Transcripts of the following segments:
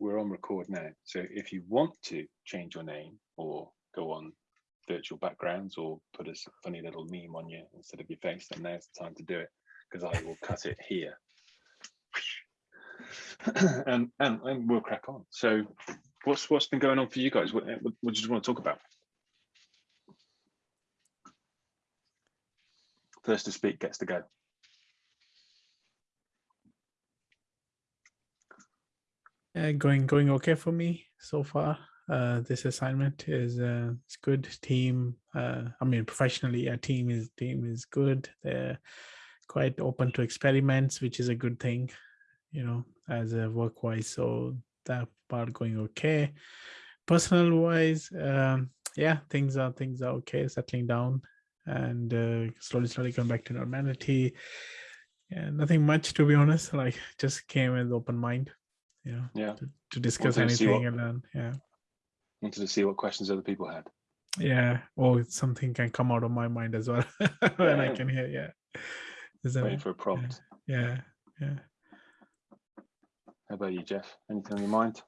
we're on record now. So if you want to change your name or go on virtual backgrounds or put a funny little meme on you instead of your face, then now's the time to do it because I will cut it here. and, and and we'll crack on. So what's what's been going on for you guys? What, what, what do you want to talk about? First to speak gets to go. Uh, going going okay for me so far. Uh, this assignment is uh, it's good team. Uh, I mean, professionally, a team is team is good. They're quite open to experiments, which is a good thing, you know, as a work wise. So that part going okay. Personal wise, um, yeah, things are things are okay, settling down, and uh, slowly slowly coming back to normality. Yeah, nothing much to be honest. Like just came with open mind you know, Yeah. to, to discuss Wanted to anything what- and then yeah, Wanted to see what questions other people had. yeah, or something can come out of my mind as well when I can hear. Yeah, isn't Waiting it? for a prompt. Yeah, yeah. How about you, Jeff? Anything on your mind?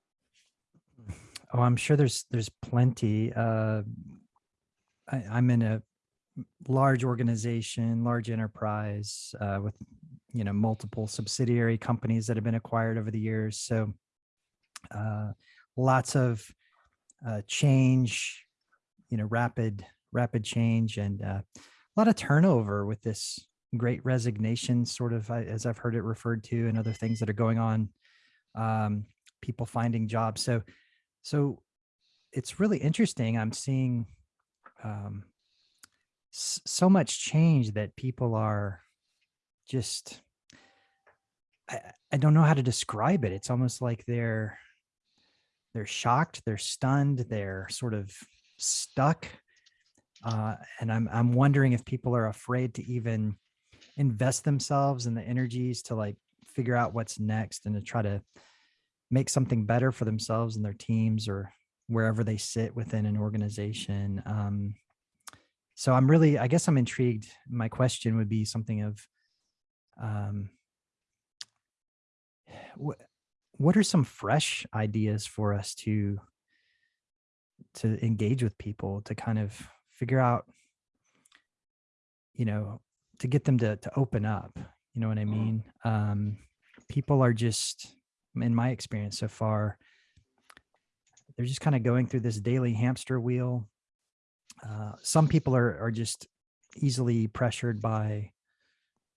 Oh, I'm sure there's there's plenty. Uh, I, I'm in a large organization, large enterprise uh, with you know multiple subsidiary companies that have been acquired over the years. So uh, lots of uh, change, you know, rapid rapid change, and uh, a lot of turnover with this great resignation, sort of as I've heard it referred to, and other things that are going on. Um, people finding jobs. So so it's really interesting. I'm seeing um, so much change that people are just, I, I don't know how to describe it. It's almost like they're, they're shocked, they're stunned, they're sort of stuck. Uh, and I'm, I'm wondering if people are afraid to even invest themselves and the energies to like figure out what's next and to try to make something better for themselves and their teams or wherever they sit within an organization. Um, so I'm really, I guess I'm intrigued. My question would be something of, um, what, what are some fresh ideas for us to, to engage with people to kind of figure out, you know, to get them to, to open up, you know what I Mhm. mean? Um, people are just, in my experience so far, they're just kind of going through this daily hamster wheel. Uh, some people are are just easily pressured by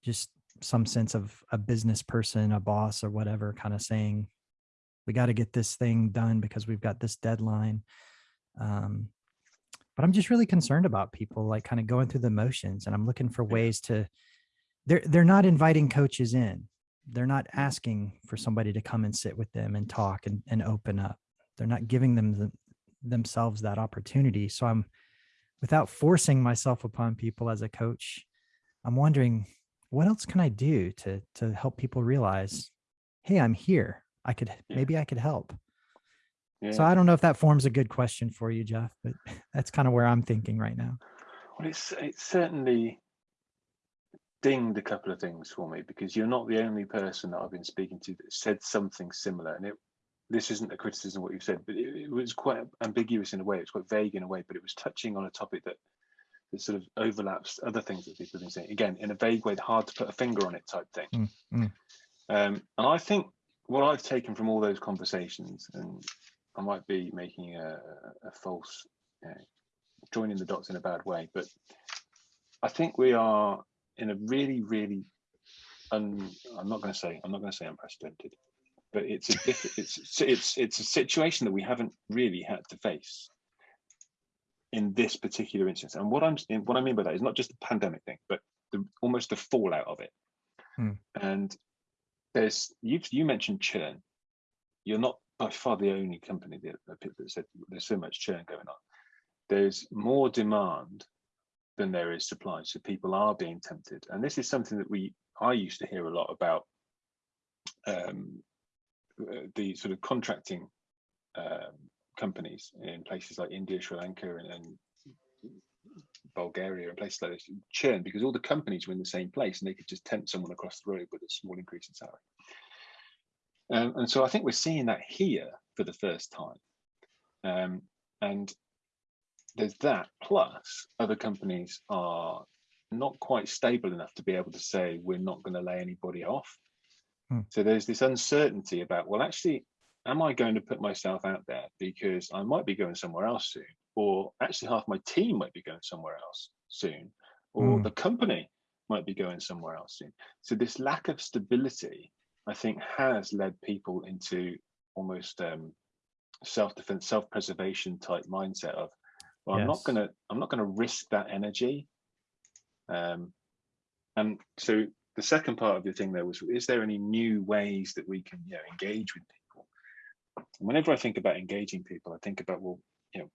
just some sense of a business person, a boss, or whatever, kind of saying, "We got to get this thing done because we've got this deadline." Um, but I'm just really concerned about people like kind of going through the motions, and I'm looking for ways to. They're they're not inviting coaches in they're not asking for somebody to come and sit with them and talk and, and open up. They're not giving them the, themselves that opportunity. So I'm without forcing myself upon people as a coach, I'm wondering what else can I do to to help people mm. realize, hey, I'm here. I could Yeah. maybe I could help. Yeah. So I don't know if that forms a good question for you, Jeff, but that's kind of where I'm thinking right now. Well, it's it's certainly dinged a couple of things for me because you're not the only person that I've been speaking to that said something similar. And it this isn't a criticism of what you've said, but it, it was quite ambiguous in a way. It's quite vague in a way, but it was touching on a topic that that sort of overlaps other things that people have been saying. Again, in a vague way, hard to put a finger on it type thing. Mm, mm. Um, and I think what I've taken from all those conversations, and I might be making a, a false, you know, joining the dots in a bad way, but I think we are in a really, really, un, I'm not going to say, I'm not going to say unprecedented, but it's a it's it's it's a situation that we haven't really had to face in this particular instance. And what I'm what I mean by that is not just the pandemic thing, but the almost the fallout of it. Hmm. And there's you you mentioned churn. You're not by far the only company that, that said there's so much churn going on. There's more demand than there is supply, so people are being tempted. And this is something that we I used to hear a lot about um, uh, the sort of contracting um, companies in places like India, Sri Lanka, and, and Bulgaria and places like this churn because all the companies were in the same place and they could just tempt someone across the road with a small increase in salary. Um, and so I think we're seeing that here for the first time. Um, and there's that plus other companies are not quite stable enough to be able to say we're not going to lay anybody off. Hmm. So there's this uncertainty about, well, actually, am I going to put myself out there because I might be going somewhere else soon, or actually half my team might be going somewhere else soon, or Hmm. the company might be going somewhere else soon. So this lack of stability, I think, has led people into almost um, self-defense, self-preservation type mindset of, well, I'm not gonna, I'm not gonna risk that energy. Um, and so the second part of your thing there was, is there any new ways that we can, you know, engage with people? And whenever I think about engaging people, I think about, well, you know,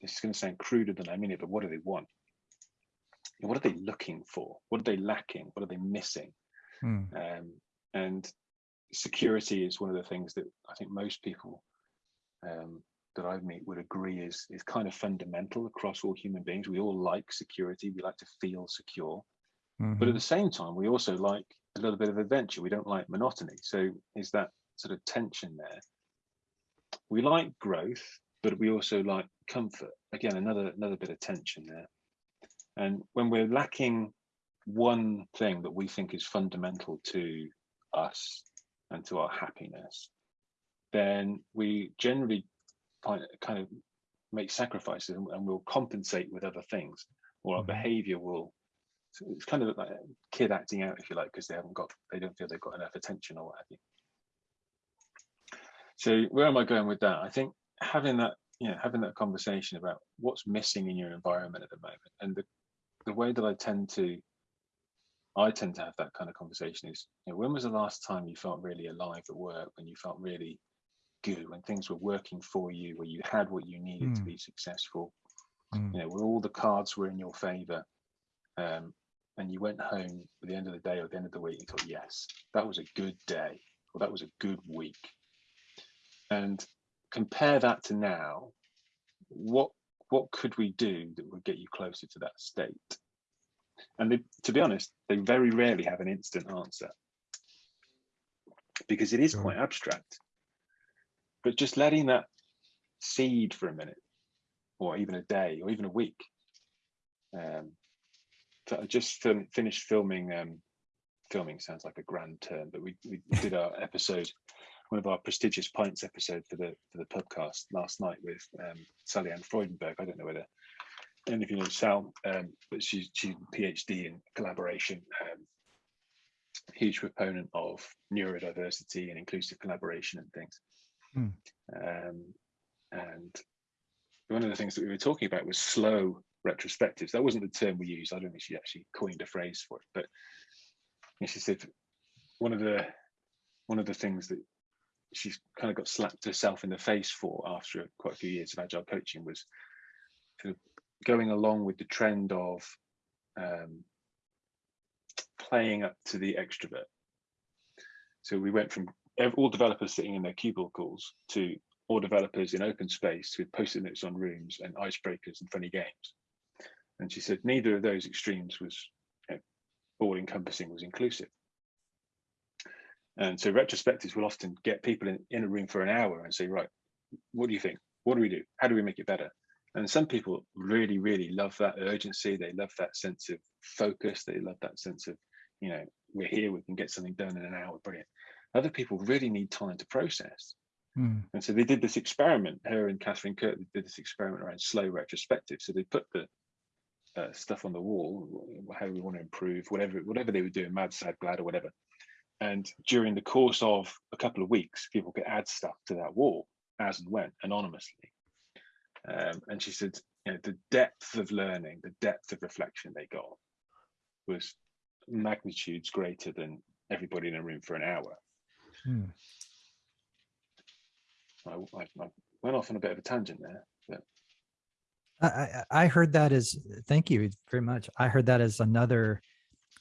this is going to sound cruder than I mean it, but what do they want? What are they looking for? What are they lacking? What are they missing? Hmm. Um, and security is one of the things that I think most people um, that I meet would agree is is kind of fundamental across all human beings. We all like security. We like to feel secure, but Mhm. at the same time, we also like a little bit of adventure. We don't like monotony. So is that sort of tension there? We like growth, but we also like comfort. Again, another another bit of tension there. And when we're lacking one thing that we think is fundamental to us and to our happiness, then we generally kind of make sacrifices and, we'll compensate with other things, or our Mhm. behavior will it's kind of like a kid acting out, if you like, because they haven't got, they don't feel they've got enough attention or what have you. So where am I going with that? I think having that, you know, having that conversation about what's missing in your environment at the moment, and the the way that I tend to, I tend to have that kind of conversation is, you know, when was the last time you felt really alive at work? When you felt really good? When things were working for you? Where you had what you needed to Mm. be successful? Mm. You know, where all the cards were in your favor, um, and you went home at the end of the day or the end of the week and thought, yes, that was a good day, or that was a good week. And compare that to now. What what could we do that would get you closer to that state? And they, to be honest, they very rarely have an instant answer because it is quite abstract. But just letting that seed for a minute, or even a day, or even a week. Um, so I just fin- finished filming. Um, filming sounds like a grand term, but we, we did our episode, one of our prestigious pints episode for the for the podcast last night with um, Sallyann Freudenberg. I don't know whether any of you know Sal, um, but she's she's a PhD in collaboration. Um, huge proponent of neurodiversity and inclusive collaboration and things. Hmm. Um, and one of the things that we were talking about was slow retrospectives. That wasn't the term we used. I don't think she actually coined a phrase for it, but she said one of the one of the things that she's kind of got slapped herself in the face for after quite a few years of agile coaching was of going along with the trend of um, playing up to the extrovert. So we went from all developers sitting in their cubicles to all developers in open space with post-it notes on rooms and icebreakers and funny games. And she said neither of those extremes was you know, all encompassing, was inclusive. And so retrospectives will often get people in, in a room for an hour and say, right, what do you think? What do we do? How do we make it better? And some people really, really love that urgency. They love that sense of focus. They love that sense of, you know, we're here, we can get something done in an hour. Brilliant. Other people really need time to process. Hmm. And so they did this experiment, her and Katherine Kirk did this experiment around slow retrospective. So they put the uh, stuff on the wall, how we want to improve, whatever, whatever they were doing, mad, sad, glad, or whatever. And during the course of a couple of weeks, people could add stuff to that wall as and when anonymously. Um, and she said, you know, the depth of learning, the depth of reflection they got was magnitudes greater than everybody in a room for an hour. Hmm. I, I, I went off on a bit of a tangent there, but I, I I heard that as thank you very much. I heard that as another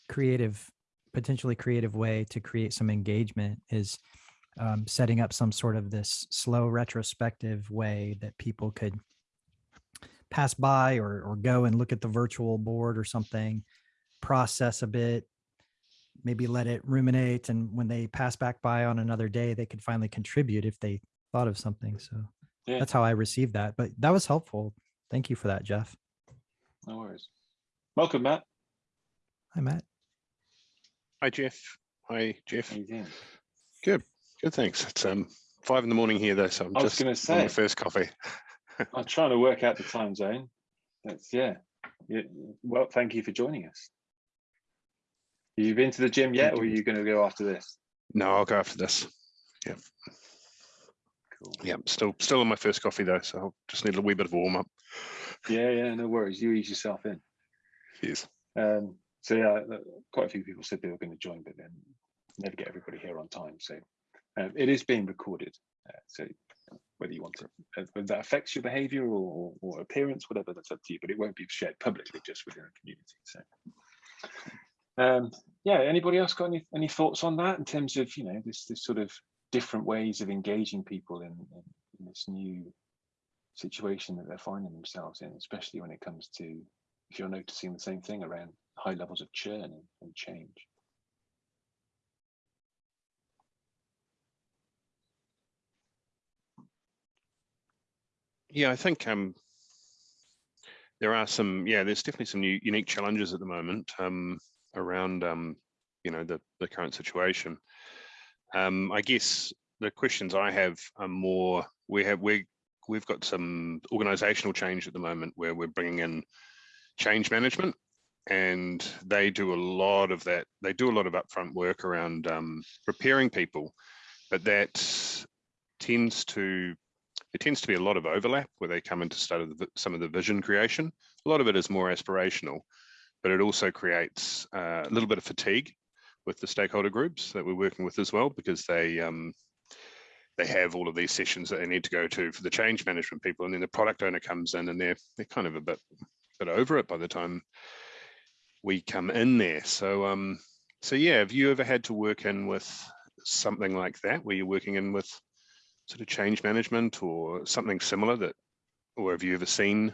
creative, potentially creative way to create some engagement is um, setting up some sort of this slow retrospective way that people could pass by or or go and look at the virtual board or something, process a bit, maybe let it ruminate, and when they pass back by on another day, they could finally contribute if they thought of something. So Yeah. that's how I received that. But that was helpful. Thank you for that, Jeff. No worries. Welcome, Matt. Hi, Matt. Hi, Jeff. Hi, Jeff. How you doing? Good, thanks. It's um five in the morning here though, so I'm I was just going to on my first coffee. I'm trying to work out the time zone. That's yeah. yeah. Well, thank you for joining us. You've been to the gym yet, or are you going to go after this? No, I'll go after this. Yeah. Cool. Yeah, still still on my first coffee though, so I'll just need a wee bit of warm up. Yeah, yeah, no worries. You ease yourself in. Cheers. Um, so yeah, uh, quite a few people said they were going to join, but then never get everybody here on time. So um, it is being recorded. Uh, so whether you want to, uh, whether that affects your behaviour or, or appearance, whatever, that's up to you. But it won't be shared publicly, just within the community. So um, yeah, anybody else got any any thoughts on that in terms of you know this this sort of different ways of engaging people in, in, in this new situation that they're finding themselves in, especially when it comes to if you're noticing the same thing around high levels of churn and, change. Yeah, I think um there are some yeah, there's definitely some new unique challenges at the moment um around um you know the the current situation. Um I guess the questions I have are more we have we we've got some organizational change at the moment where we're bringing in change management and they do a lot of that they do a lot of upfront work around um, preparing people but that tends to there tends to be a lot of overlap where they come into start of the, some of the vision creation. A lot of it is more aspirational but it also creates uh, a little bit of fatigue with the stakeholder groups that we're working with as well because they um, they have all of these sessions that they need to go to for the change management people and then the product owner comes in and they're they're kind of a bit bit over it by the time we come in there so um so yeah have you ever had to work in with something like that where you're working in with sort of change management or something similar that or have you ever seen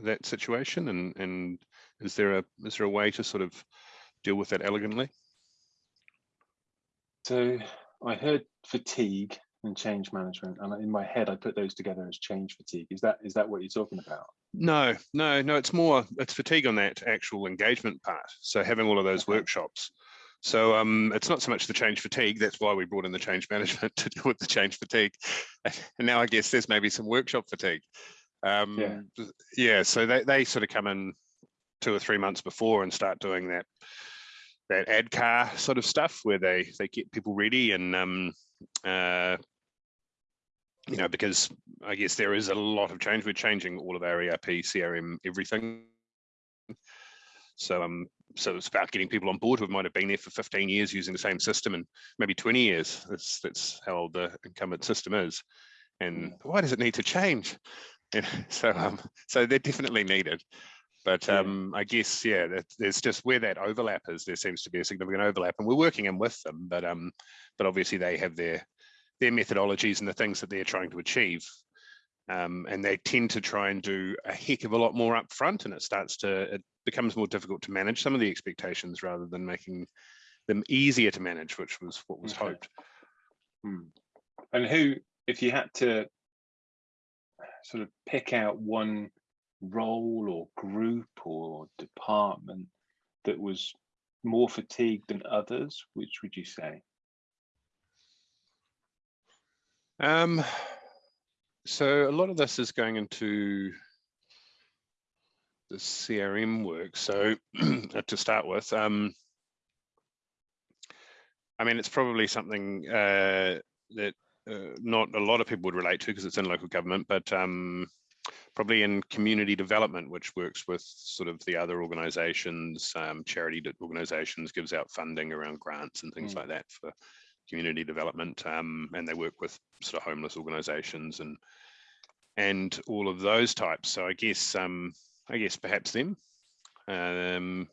that situation and and is there a is there a way to sort of deal with that elegantly So I heard fatigue and change management, and in my head I put those together as change fatigue. Is that is that what you're talking about? No, no, no, it's more, it's fatigue on that actual engagement part. So having all of those Okay. workshops. So um, it's not so much the change fatigue, that's why we brought in the change management to deal with the change fatigue. And now I guess there's maybe some workshop fatigue. Um, yeah, so they, they sort of come in two or three months before and start doing that that ad car sort of stuff where they they get people ready and um uh you know because I guess there is a lot of change. We're changing all of our ERP, CRM, everything. So um, so it's about getting people on board who might have been there for 15 years using the same system and maybe 20 years. That's that's how old the incumbent system is. And why does it need to change? Know, so um, so they're definitely needed. But um, I guess yeah, that, there's just where that overlap is. There seems to be a significant overlap, and we're working in with them. But um, but obviously they have their their methodologies and the things that they're trying to achieve. Um, and they tend to try and do a heck of a lot more upfront and it starts to, it becomes more difficult to manage some of the expectations rather than making them easier to manage, which was what was Okay. hoped. Hmm. And who, if you had to sort of pick out one role or group or department that was more fatigued than others, which would you say? Um, so a lot of this is going into the CRM work. So to start with, um, I mean, it's probably something uh, that uh, not a lot of people would relate to because it's in local government, but um, probably in community development, which works with sort of the other organizations, um, charity organizations, gives out funding around grants and things Mm. like that for community development. Um, and they work with sort of homeless organizations and and all of those types. So I guess um, I guess perhaps them. Um,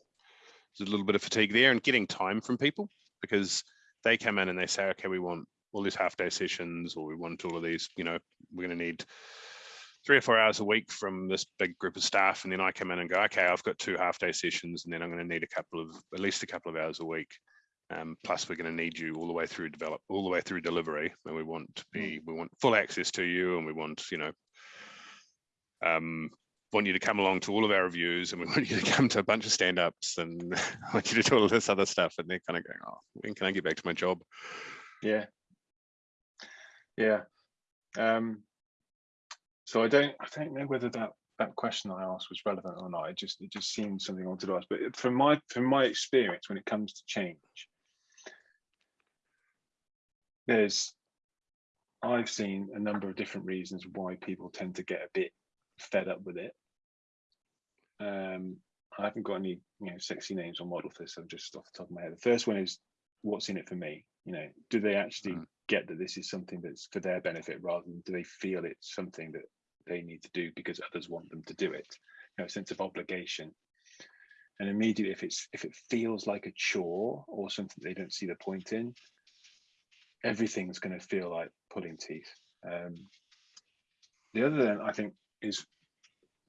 there's a little bit of fatigue there and getting time from people because they come in and they say, okay, we want all these half day sessions or we want all of these, you know, we're going to need three or four hours a week from this big group of staff. And then I come in and go, okay, I've got two half day sessions and then I'm going to need a couple of, at least a couple of hours a week. Um, plus, we're going to need you all the way through develop, all the way through delivery, and we want to be, we want full access to you, and we want, you know, um, want you to come along to all of our reviews, and we want you to come to a bunch of stand-ups, and I want you to do all this other stuff, and they're kind of going, oh, when can I get back to my job? Yeah. Yeah. Um, so I don't I don't know whether that that question I asked was relevant or not. It just it just seemed something I wanted to ask. But from my from my experience, when it comes to change, there's I've seen a number of different reasons why people tend to get a bit fed up with it. Um, I haven't got any you know sexy names on model for this. I'm just off the top of my head. The first one is what's in it for me. You know, do they actually Mm. get that this is something that's for their benefit rather than do they feel it's something that they need to do because others want them to do it? You know, a sense of obligation. And immediately, if it's if it feels like a chore or something they don't see the point in, everything's going to feel like pulling teeth. Um, the other then I think is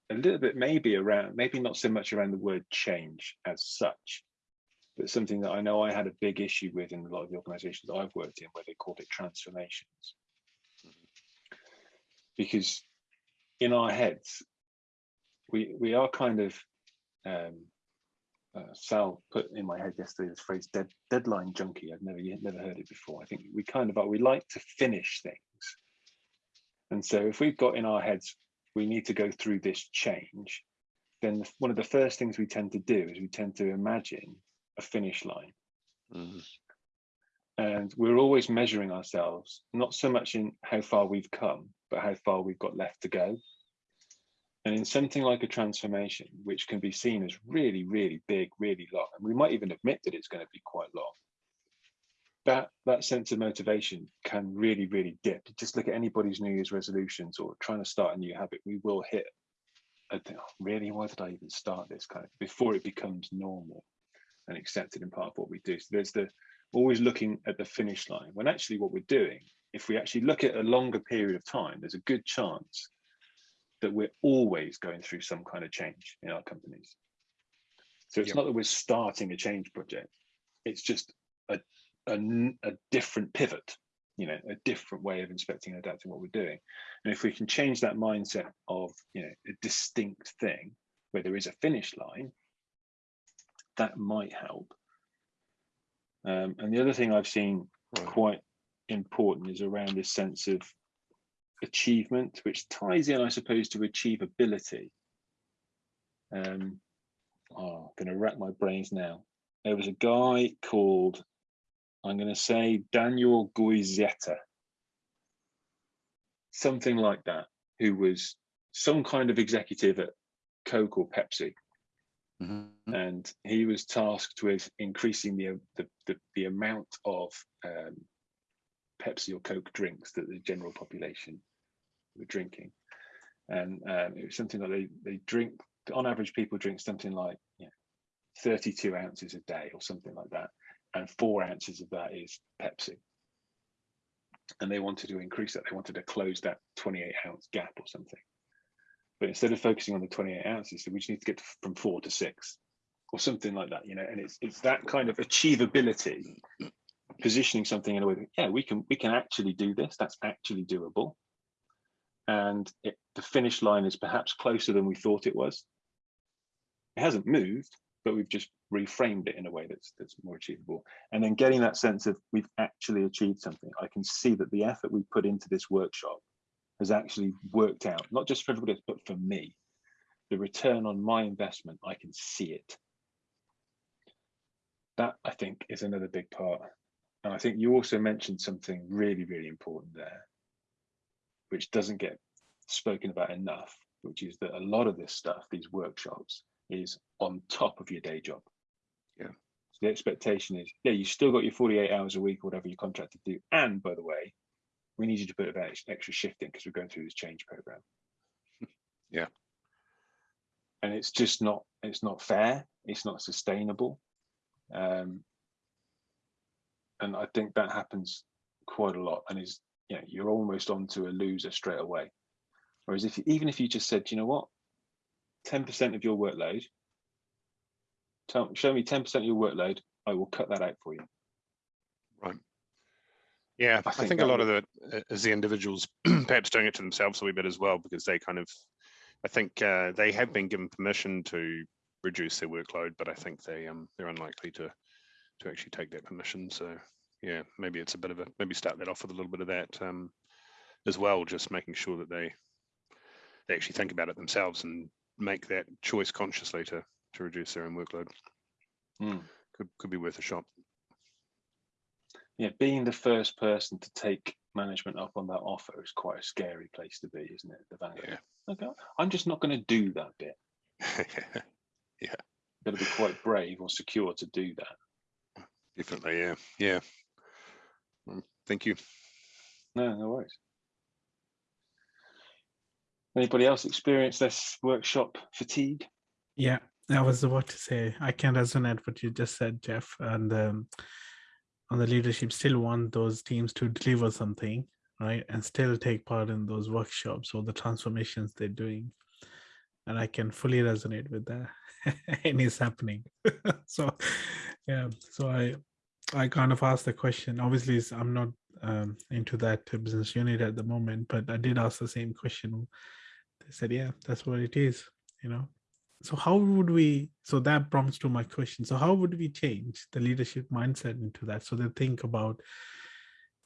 a little bit maybe around maybe not so much around the word change as such, but something that I know I had a big issue with in a lot of the organizations I've worked in where they called it transformations. Because in our heads, we we are kind of um uh, Sal put in my head yesterday this phrase dead, deadline junkie. I've never never heard it before. I think we kind of are, we like to finish things. And so if we've got in our heads, we need to go through this change, then the- one of the first things we tend to do is we tend to imagine a finish line. Mhm. And we're always measuring ourselves, not so much in how far we've come, but how far we've got left to go. And in something like a transformation, which can be seen as really, really big, really long, and we might even admit that it's going to be quite long, that that sense of motivation can really, really dip. Just look at anybody's New Year's resolutions or trying to start a new habit, we will hit a "Oh, really, why did I even start this kind of before it becomes normal and accepted in part of what we do. So there's the always looking at the finish line when actually what we're doing, if we actually look at a longer period of time, there's a good chance that we're always going through some kind of change in our companies. So it's Yep. not that we're starting a change project, it's just a a different pivot, you know, a different way of inspecting and adapting what we're doing. And if we can change that mindset of, you know, a distinct thing where there is a finish line, that might help. Um, and the other thing I've seen Right. quite important is around this sense of achievement, which ties in, I suppose, to achievability. Um, oh, I'm going to rack my brains now. There was a guy called, I'm going to say Daniel Guizetta, something like that, who was some kind of executive at Coke or Pepsi Mhm. and he was tasked with increasing the the, the, the amount of um, Pepsi or Coke drinks that the general population were drinking, and um, it was something that they they drink on average. People drink something like you know, 32 ounces a day or something like that, and four ounces of that is Pepsi. And they wanted to increase that. They wanted to close that 28 ounce gap or something. But instead of focusing on the 28 ounces, we just need to get from four to six or something like that, you know, and it's it's that kind of achievability, positioning something in a way that, yeah, we can we can actually do this, that's actually doable. And it, the finish line is perhaps closer than we thought it was. It hasn't moved, but we've just reframed it in a way that's that's more achievable. And then getting that sense of we've actually achieved something. I can see that the effort we put into this workshop has actually worked out, not just for everybody else, but for me. The return on my investment, I can see it. That I think is another big part. And I think you also mentioned something really, really important there, which doesn't get spoken about enough, which is that a lot of this stuff, these workshops, is on top of your day job. Yeah. So the expectation is, yeah, you still got your 48 hours a week or whatever you're contracted to do. And by the way, we need you to put a bit of ex- extra shift in because we're going through this change program. Yeah. And it's just not, it's not fair. It's not sustainable. Um, and I think that happens quite a lot and is, you know, you're almost onto a loser straight away. Whereas if you, even if you just said, you know what, 10% of your workload, tell, show me 10% of your workload, I will cut that out for you. Right. Yeah, I I think think a lot of the, uh, as the individuals perhaps doing it to themselves a wee bit as well, because they kind of, I think uh, they have been given permission to reduce their workload, but I think they, um, they're unlikely to, to actually take that permission. So yeah, maybe it's a bit of a, maybe start that off with a little bit of that um, as well, just making sure that they, they actually think about it themselves and make that choice consciously to, to reduce their own workload. Hmm. Could, could be worth a shot. Yeah, being the first person to take management up on that offer is quite a scary place to be, isn't it? The value. Yeah. Okay, I'm just not going to do that bit. Yeah. Got to be quite brave or secure to do that. Definitely, yeah, yeah. Mm, Thank you. No, no worries. Anybody else experience this workshop fatigue? Yeah, I was about to say I can resonate what you just said, Jeff, and um, on the leadership still want those teams to deliver something, right, and still take part in those workshops or the transformations they're doing, and I can fully resonate with that, and it's happening. so, yeah, so I I kind of asked the question. Obviously, I'm not um, into that business unit at the moment, but I did ask the same question. They said, "Yeah, that's what it is," you know so how would we so that prompts to my question so how would we change the leadership mindset into that so they think about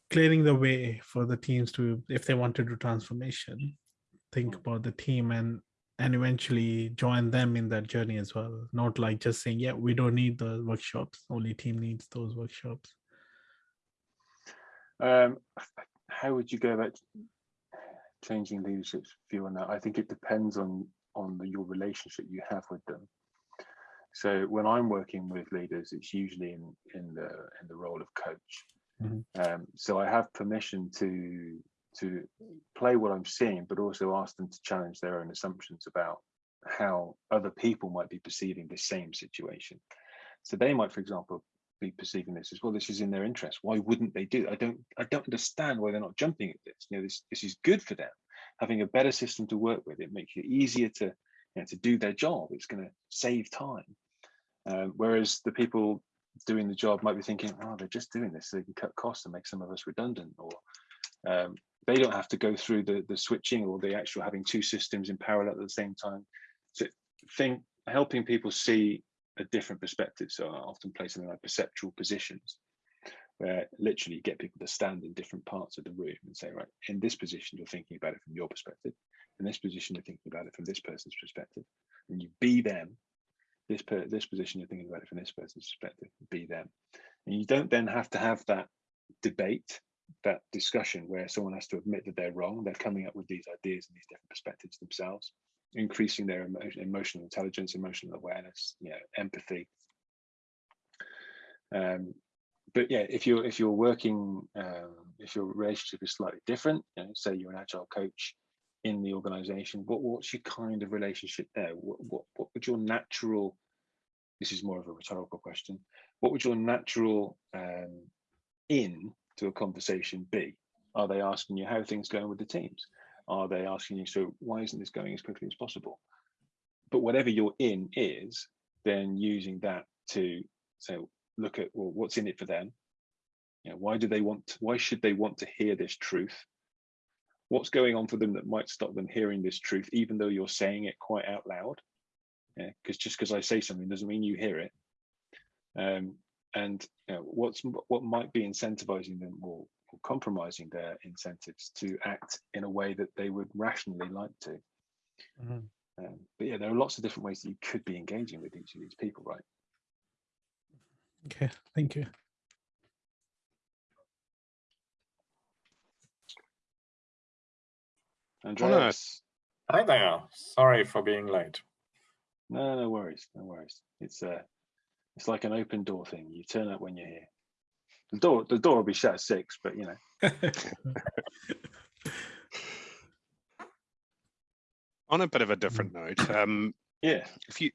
clearing the way for the teams to if they want to do transformation think Mm. about the team and and eventually join them in that journey as well not like just saying yeah we don't need the workshops only team needs those workshops Um, how would you go about changing leadership's view on that? I think it depends on on the, your relationship you have with them. So when I'm working with leaders, it's usually in in the in the role of coach. Mhm. Um, so I have permission to to play what I'm seeing, but also ask them to challenge their own assumptions about how other people might be perceiving the same situation. So they might, for example, be perceiving this as well. This is in their interest. Why wouldn't they do? it? I don't. I don't understand why they're not jumping at this. You know, this this is good for them. Having a better system to work with, it makes it easier to you know, to do their job. It's going to save time. Um, whereas the people doing the job might be thinking, oh, they're just doing this so they can cut costs and make some of us redundant, or um, they don't have to go through the the switching or the actual having two systems in parallel at the same time. So, think helping people see a different perspective. So I often play something like perceptual positions, where literally you get people to stand in different parts of the room and say, right, in this position, you're thinking about it from your perspective. In this position, you're thinking about it from this person's perspective. And you be them. This per this position, you're thinking about it from this person's perspective. Be them. And you don't then have to have that debate, that discussion where someone has to admit that they're wrong. They're coming up with these ideas and these different perspectives themselves increasing their emo emotional intelligence, emotional awareness, you know, empathy. Um, but yeah, if you're if you're working, um, if your relationship is slightly different, you know, say you're an agile coach in the organization, what what's your kind of relationship there? What what, what would your natural this is more of a rhetorical question. What would your natural um, in to a conversation B? Are they asking you how things going with the teams? Are they asking you, so why isn't this going as quickly as possible? But whatever you're in is, then using that to say, look at well, what's in it for them. You know, why do they want? Why should they want to hear this truth? What's going on for them that might stop them hearing this truth, even though you're saying it quite out loud? Yeah, because just because I say something doesn't mean you hear it. Um, and you know, what's what might be incentivizing them or or compromising their incentives to act in a way that they would rationally like to. Mhm. Um, but yeah, there are lots of different ways that you could be engaging with each of these people, right? okay thank you Andreas, Hi there. Sorry for being late. no, no worries, no worries. It's uh, it's like an open door thing. You turn up when you're here. The door, the door will be shut at six, but you know, On a bit of a different note, um, yeah, if you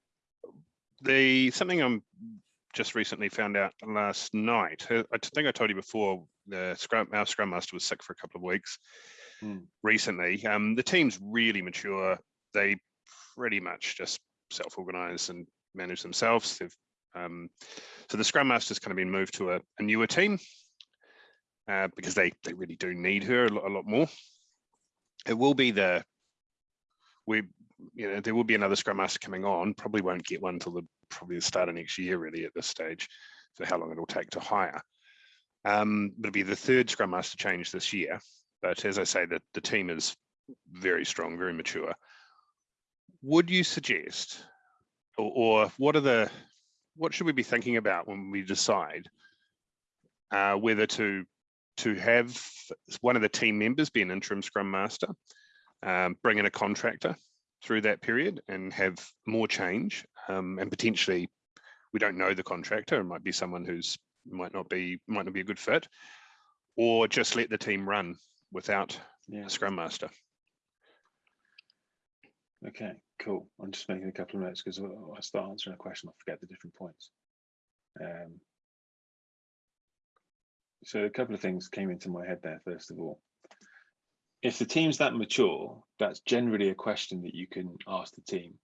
the something I'm just recently found out last night. uh, I think I told you before. The scrum our scrum master was sick for a couple of weeks Hmm. recently. Um, the team's really mature. They pretty much just self-organize and manage themselves. They've um, so the scrum master's kind of been moved to a, a newer team. uh, because they they really do need her a lot, a lot more. It will be the we you know there will be another scrum master coming on. Probably won't get one until the probably the start of next year really at this stage for how long it'll take to hire. Um, but it'll be the third scrum master change this year. But as I say, that the team is very strong, very mature. Would you suggest, or, or what are the what should we be thinking about when we decide uh, whether to to have one of the team members be an interim scrum master, um, bring in a contractor through that period and have more change um, and potentially we don't know the contractor it might be someone who's might not be might not be a good fit or just let the team run without Yeah. a scrum master Okay, cool. I'm just making a couple of notes because I start answering a question, I forget the different points. Um, so a couple of things came into my head there, first of all. If the team's that mature, that's generally a question that you can ask the team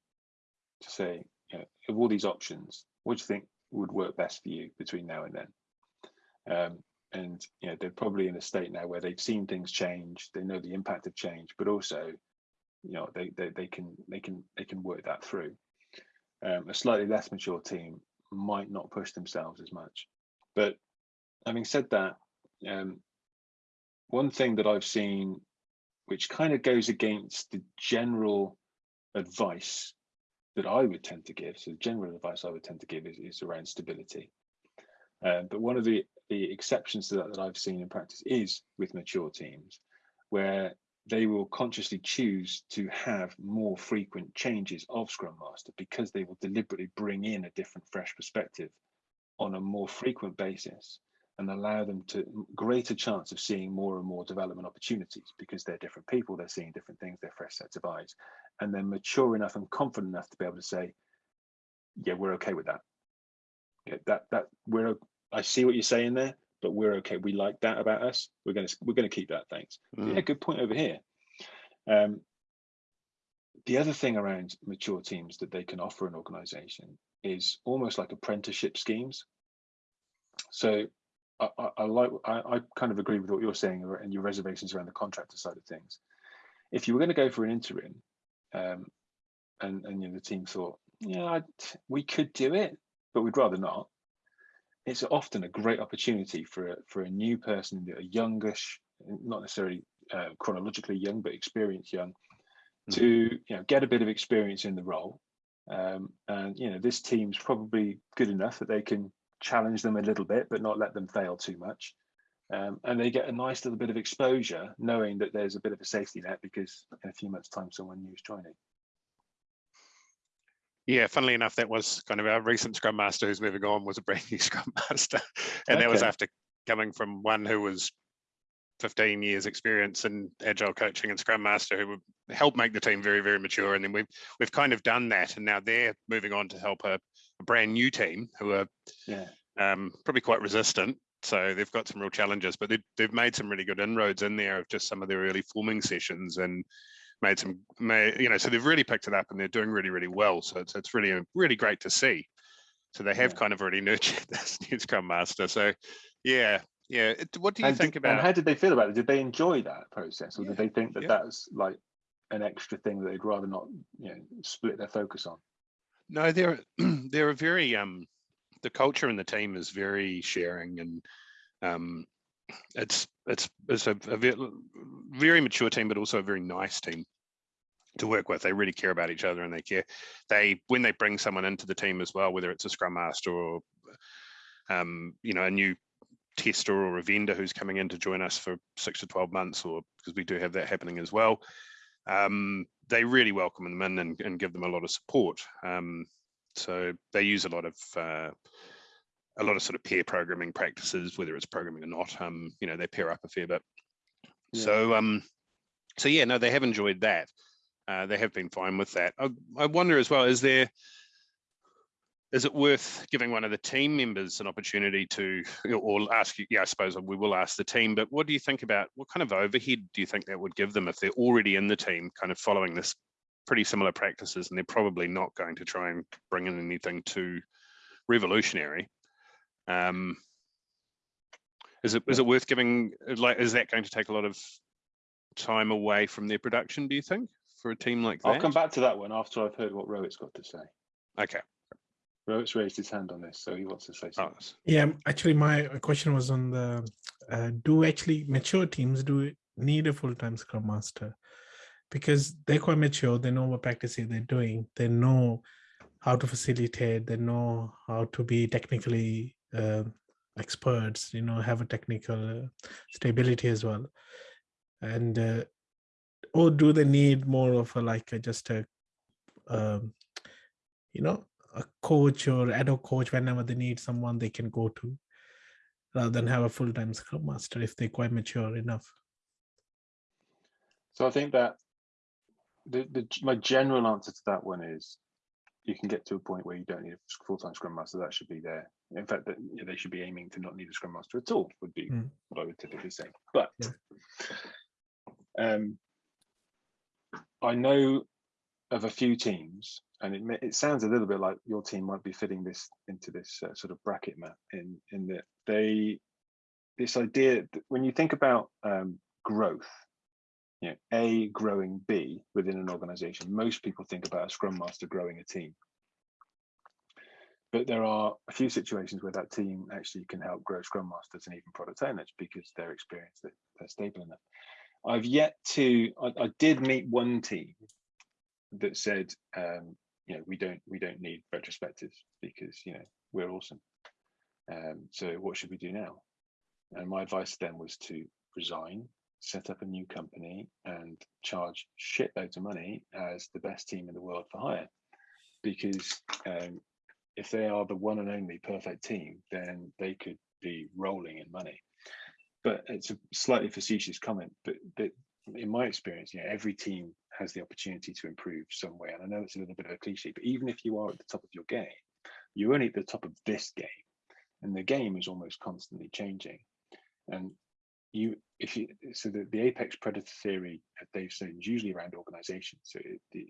to say, you know, of all these options, what do you think would work best for you between now and then? Um, and you know, they're probably in a state now where they've seen things change, they know the impact of change, but also you know they they, they can they can they can work that through. Um, a slightly less mature team might not push themselves as much. But having said that um, one thing that i've seen which kind of goes against the general advice that i would tend to give so the general advice i would tend to give is, is around stability. Um, but one of the the exceptions to that that i've seen in practice is with mature teams where they will consciously choose to have more frequent changes of Scrum Master because they will deliberately bring in a different, fresh perspective on a more frequent basis and allow them to greater chance of seeing more and more development opportunities because they're different people, they're seeing different things, they're fresh sets of eyes, and they're mature enough and confident enough to be able to say, yeah, we're okay with that. Yeah, that that we're I see what you're saying there, but we're okay. We like that about us. We're gonna we're gonna keep that. Thanks. Mm. Yeah, good point over here. Um, the other thing around mature teams that they can offer an organization is almost like apprenticeship schemes. So I, I, I like I, I kind of agree with what you're saying and your reservations around the contractor side of things. If you were going to go for an interim, um, and and you know, the team thought, yeah, I'd, we could do it, but we'd rather not it's often a great opportunity for a, for a new person, a youngish, not necessarily uh, chronologically young, but experienced young, to you know get a bit of experience in the role. Um, and you know this team's probably good enough that they can challenge them a little bit, but not let them fail too much. Um, and they get a nice little bit of exposure, knowing that there's a bit of a safety net because in a few months' time, someone new is joining. Yeah, funnily enough, that was kind of our recent Scrum Master who's moving on was a brand new Scrum Master. And that was after coming from one who was 15 years experience in agile coaching and Scrum Master who would help make the team very, very mature. And then we've we've kind of done that. And now they're moving on to help a, a brand new team who are Yeah, um, probably quite resistant. So they've got some real challenges, but they've, they've made some really good inroads in there of just some of their early forming sessions and made some, made, you know, so they've really picked it up and they're doing really, really well. So it's, it's really, really great to see. So they have Yeah. kind of already nurtured this new Scrum Master. So yeah, yeah. It, what do you and think did- And about? how did they feel about it? Did they enjoy that process, or Yeah, did they think that yeah. that's like an extra thing that they'd rather not, you know, split their focus on? No, they're they're a very um the culture in the team is very sharing and um it's it's it's a, a very mature team, but also a very nice team to work with. They really care about each other and they care. They when they bring someone into the team as well, whether it's a scrum master or um you know a new tester or a vendor who's coming in to join us for six to 12 months or because we do have that happening as well um, they really welcome them in and, and give them a lot of support. Um, so they use a lot of uh, a lot of sort of pair programming practices, whether it's programming or not. Um, you know, they pair up a fair bit. Yeah. So um, so yeah, no, they have enjoyed that. Uh, they have been fine with that. I, I wonder as well, is there is it worth giving one of the team members an opportunity to, or ask you, yeah, I suppose we will ask the team, but what do you think about, what kind of overhead do you think that would give them if they're already in the team, kind of following this pretty similar practices, and they're probably not going to try and bring in anything too revolutionary. Um, Is it is it worth giving like is that going to take a lot of time away from their production? Do you think for a team like that? I'll come back to that one after I've heard what Rohit's got to say. Okay. Rohit's raised his hand on this, so he wants to say Oh, something. Yeah, actually, my uh, question was on the uh, do actually mature teams do need a full time scrum master? Because they're quite mature, they know what practices they're doing, they know how to facilitate, they know how to be technically uh, experts, you know, have a technical uh, stability as well. And uh, or do they need more of a like a, just a um, you know a coach or ad hoc coach whenever they need someone they can go to rather than have a full-time scrum master if they're quite mature enough So I think that the, the my general answer to that one is you can get to a point where you don't need a full-time scrum master. That should be there. In fact, that you know, they should be aiming to not need a scrum master at all. Would be Mm. what I would typically say. But Yeah. um, I know of a few teams, and it it sounds a little bit like your team might be fitting this into this uh, sort of bracket map in in that they this idea that when you think about um, growth you know, A growing B within an organization. Most people think about a scrum master growing a team. But there are a few situations where that team actually can help grow scrum masters and even product owners because they're experienced, that they're stable enough. I've yet to, I, I did meet one team that said, um, you know, we don't, we don't need retrospectives because, you know, we're awesome. Um, so what should we do now? And my advice then was to resign, set up a new company and charge shitloads of money as the best team in the world for hire. Because um, if they are the one and only perfect team, then they could be rolling in money. But it's a slightly facetious comment, but, in my experience, you know, every team has the opportunity to improve some way. And I know it's a little bit of a cliche, but even if you are at the top of your game, you're only at the top of this game. And the game is almost constantly changing. And you if you so the, the apex predator theory at Dave Snowden is usually around organizations. So it, the,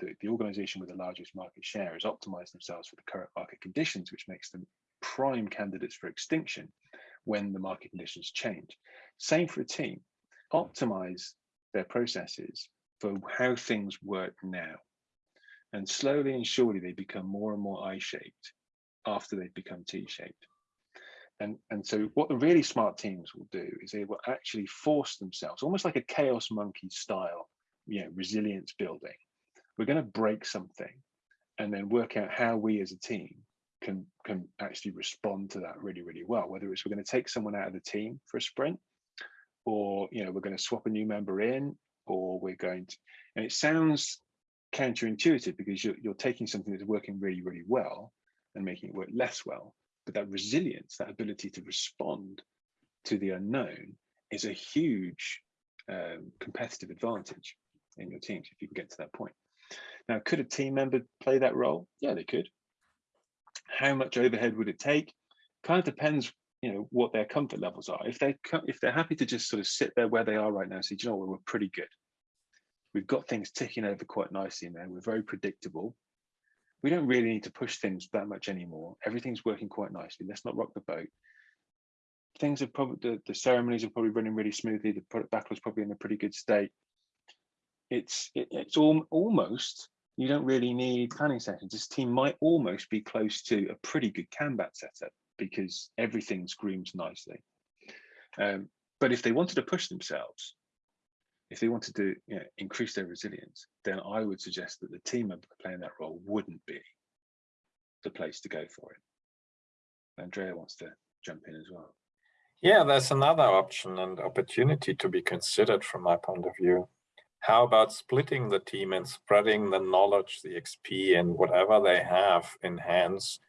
the the organization with the largest market share has optimized themselves for the current market conditions, which makes them prime candidates for extinction when the market conditions change. Same for a team. Optimize their processes for how things work now. And slowly and surely they become more and more I-shaped after they've become T-shaped. And, and so what the really smart teams will do is they will actually force themselves, almost like a chaos monkey style, you know, resilience building. We're going to break something and then work out how we as a team can, can actually respond to that really, really well. Whether it's we're going to take someone out of the team for a sprint or, you know, we're going to swap a new member in or we're going to, and it sounds counterintuitive because you're, you're taking something that's working really, really well and making it work less well but that resilience, that ability to respond to the unknown is a huge um, competitive advantage in your teams if you can get to that point. Now, could a team member play that role? Yeah, they could. How much overhead would it take? Kind of depends, you know, what their comfort levels are. If they if they're happy to just sort of sit there where they are right now, and say, you know what, we're pretty good. We've got things ticking over quite nicely there. We're very predictable we don't really need to push things that much anymore. Everything's working quite nicely. Let's not rock the boat. Things are probably the, the ceremonies are probably running really smoothly. The product backlog's probably in a pretty good state. It's it, it's all, almost you don't really need planning sessions. This team might almost be close to a pretty good Kanban setup because everything's groomed nicely. Um, but if they wanted to push themselves, if they wanted to you know, increase their resilience, then I would suggest that the team member playing that role wouldn't be the place to go for it. Andreas wants to jump in as well. Yeah, there's another option and opportunity to be considered from my point of view. How about splitting the team and spreading the knowledge, the XP, and whatever they have in hands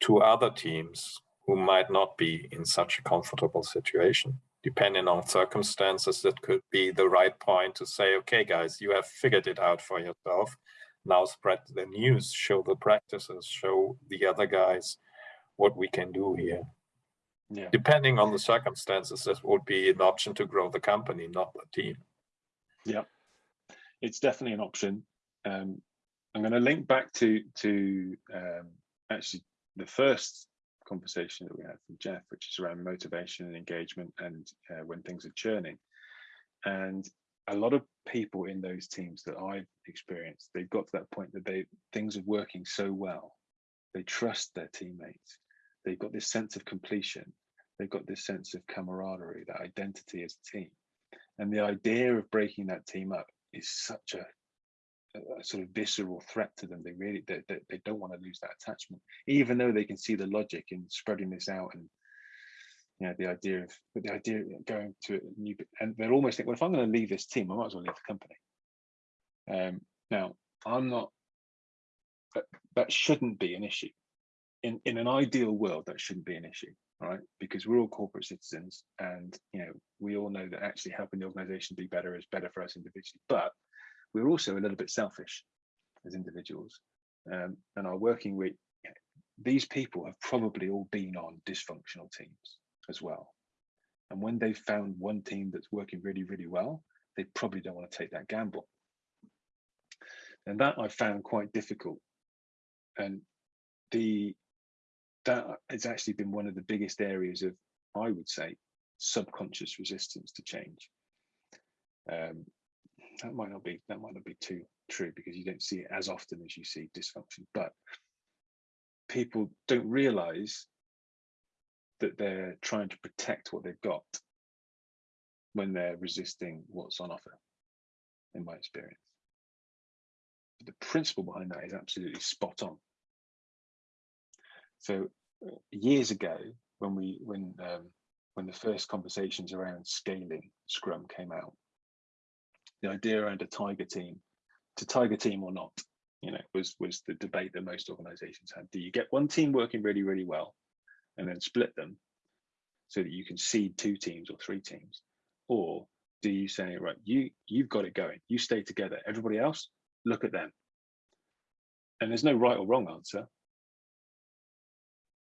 to other teams who might not be in such a comfortable situation? depending on circumstances, that could be the right point to say, okay, guys, you have figured it out for yourself. Now spread the news, show the practices, show the other guys what we can do here. Yeah. Depending on the circumstances, this would be an option to grow the company, not the team. Yeah, it's definitely an option. Um, I'm going to link back to to um, actually the first conversation that we had from Jeff, which is around motivation and engagement and uh, when things are churning. And a lot of people in those teams that I've experienced, they've got to that point that they things are working so well. They trust their teammates. They've got this sense of completion. They've got this sense of camaraderie, that identity as a team. And the idea of breaking that team up is such a, a sort of visceral threat to them. They really they, they, they don't want to lose that attachment, even though they can see the logic in spreading this out and you know the idea of but the idea of going to a new and they're almost think well if i'm going to leave this team i might as well leave the company um now i'm not that, that shouldn't be an issue in in an ideal world that shouldn't be an issue right because we're all corporate citizens and you know we all know that actually helping the organization be better is better for us individually but we're also a little bit selfish as individuals um, and are working with these people have probably all been on dysfunctional teams as well. And when they've found one team that's working really, really well, they probably don't want to take that gamble. And that I found quite difficult. And the that has actually been one of the biggest areas of, I would say, subconscious resistance to change. Um, that might not be that might not be too true because you don't see it as often as you see dysfunction, but people don't realize that they're trying to protect what they've got when they're resisting what's on offer, in my experience. But the principle behind that is absolutely spot on. So uh, years ago, when we when um, when the first conversations around scaling Scrum came out, the idea around a Tiger team, to Tiger team or not, you know, was was the debate that most organizations had. Do you get one team working really, really well and then split them so that you can seed two teams or three teams? Or do you say, right, you you've got it going, you stay together, everybody else, look at them. And there's no right or wrong answer.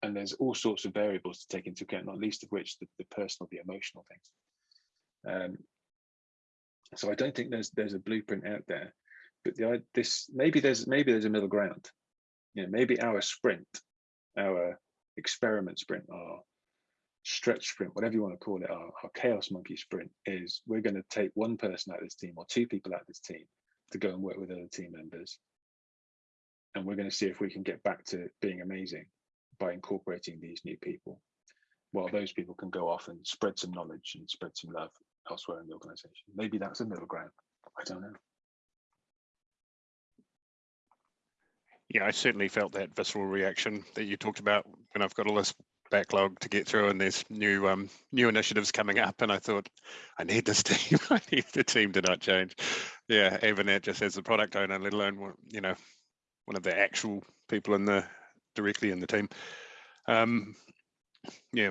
And there's all sorts of variables to take into account, not least of which the, the personal, the emotional things. Um, so I don't think there's there's a blueprint out there, but the this maybe there's maybe there's a middle ground. You know, maybe our sprint, our experiment sprint, our stretch sprint, whatever you want to call it, our, our chaos monkey sprint is we're going to take one person out of this team or two people out of this team to go and work with other team members. And we're going to see if we can get back to being amazing by incorporating these new people. While those people can go off and spread some knowledge and spread some love elsewhere in the organization. Maybe that's a middle ground. I don't know. Yeah, I certainly felt that visceral reaction that you talked about when I've got all this backlog to get through and there's new um new initiatives coming up and I thought I need this team I need the team to not change yeah even that just as a product owner let alone you know one of the actual people in the directly in the team. Um yeah.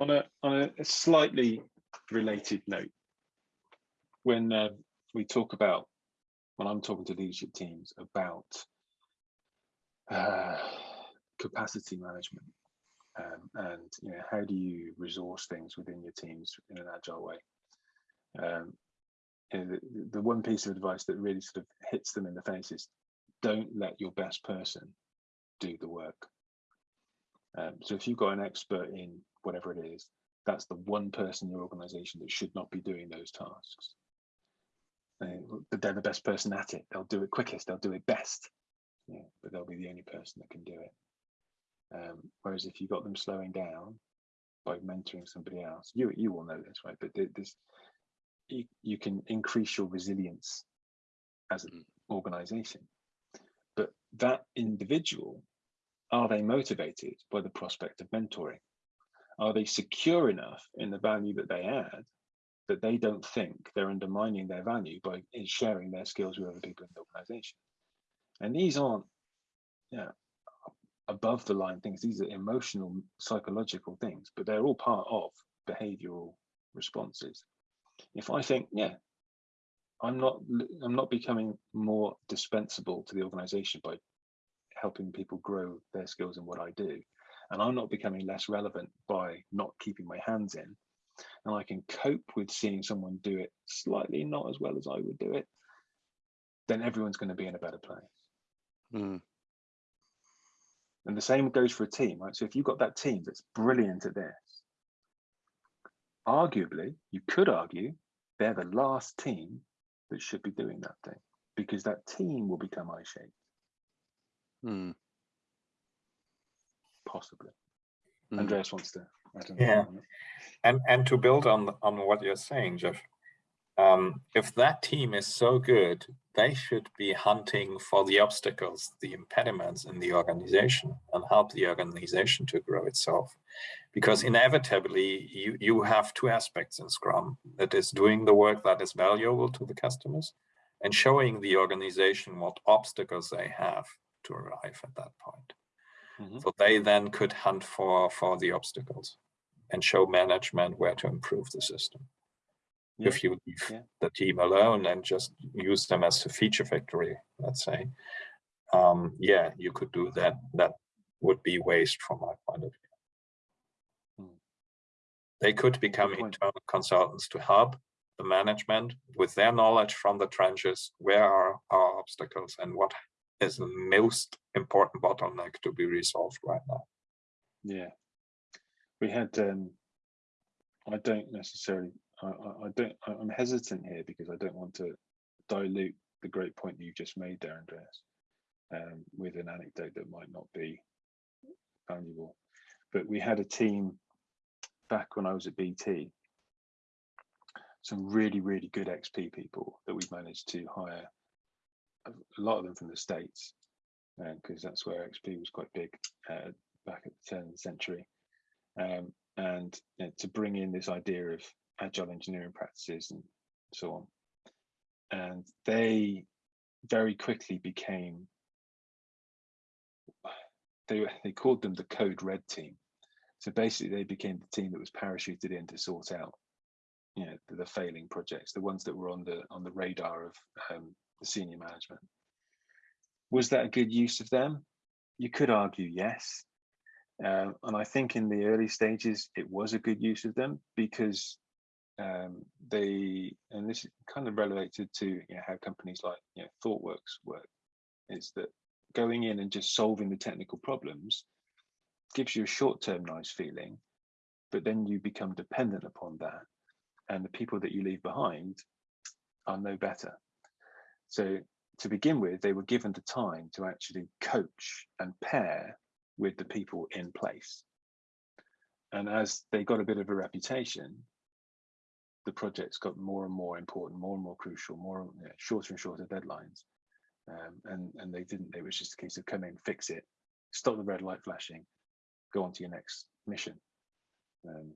On a on a slightly related note when uh, we talk about when I'm talking to leadership teams about uh, capacity management um, and you know how do you resource things within your teams in an agile way? Um, you know, the, the one piece of advice that really sort of hits them in the face is don't let your best person do the work um, so if you've got an expert in whatever it is that's the one person in your organization that should not be doing those tasks but they're the best person at it. They'll do it quickest. They'll do it best. Yeah, but they'll be the only person that can do it. Um, whereas if you've got them slowing down by mentoring somebody else, you you will know this, right? But this you, you can increase your resilience as an organization. That individual, are they motivated by the prospect of mentoring? Are they secure enough in the value that they add that they don't think they're undermining their value by sharing their skills with other people in the organization. And these aren't you know, above the line things, these are emotional, psychological things, but they're all part of behavioral responses. If I think, yeah, I'm not I'm not becoming more dispensable to the organization by helping people grow their skills in what I do. And I'm not becoming less relevant by not keeping my hands in and I can cope with seeing someone do it slightly not as well as I would do it, then everyone's going to be in a better place. Mm. And the same goes for a team, right? So if you've got that team that's brilliant at this, arguably, you could argue they're the last team that should be doing that thing because that team will become I-shaped, Hmm. possibly. Hmm. Andreas wants to. I don't Yeah. And and to build on on what you're saying, Jeff, um, if that team is so good, they should be hunting for the obstacles, the impediments in the organization, and help the organization to grow itself. Because inevitably, you you have two aspects in Scrum: that is doing the work that is valuable to the customers, and showing the organization what obstacles they have to arrive at that point. Mhm. So they then could hunt for for the obstacles and show management where to improve the system. Yeah, If you leave yeah. the team alone and just use them as a feature factory, let's say, um, yeah, you could do that. That would be waste from my point of view. They could become internal consultants to help the management with their knowledge from the trenches. Where are our obstacles and what is the most important bottleneck to be resolved right now? Yeah, we had. um I don't necessarily. I, I, I don't. I'm hesitant here because I don't want to dilute the great point that you just made there, Andreas, um, with an anecdote that might not be valuable. But we had a team back when I was at BT. Some really, really good XP people that we've managed to hire. A lot of them from the states, because that's where XP was quite big uh, back at the turn of the century, um, and you know, to bring in this idea of agile engineering practices and so on. And they very quickly became, they, they called them the Code Red team. So basically they became the team that was parachuted in to sort out, you know, the, the failing projects, the ones that were on the on the radar of um, the senior management. Was that a good use of them? You could argue yes. Um, and I think in the early stages, it was a good use of them because um, they, and this is kind of related to you know, how companies like you know, ThoughtWorks work, is that going in and just solving the technical problems gives you a short-term nice feeling, but then you become dependent upon that, and the people that you leave behind are no better. So to begin with, they were given the time to actually coach and pair with the people in place. And as they got a bit of a reputation, the projects got more and more important, more and more crucial, more you shorter and shorter deadlines. Um, and and they didn't. It was just a case of come in, fix it, stop the red light flashing, go on to your next mission. Um,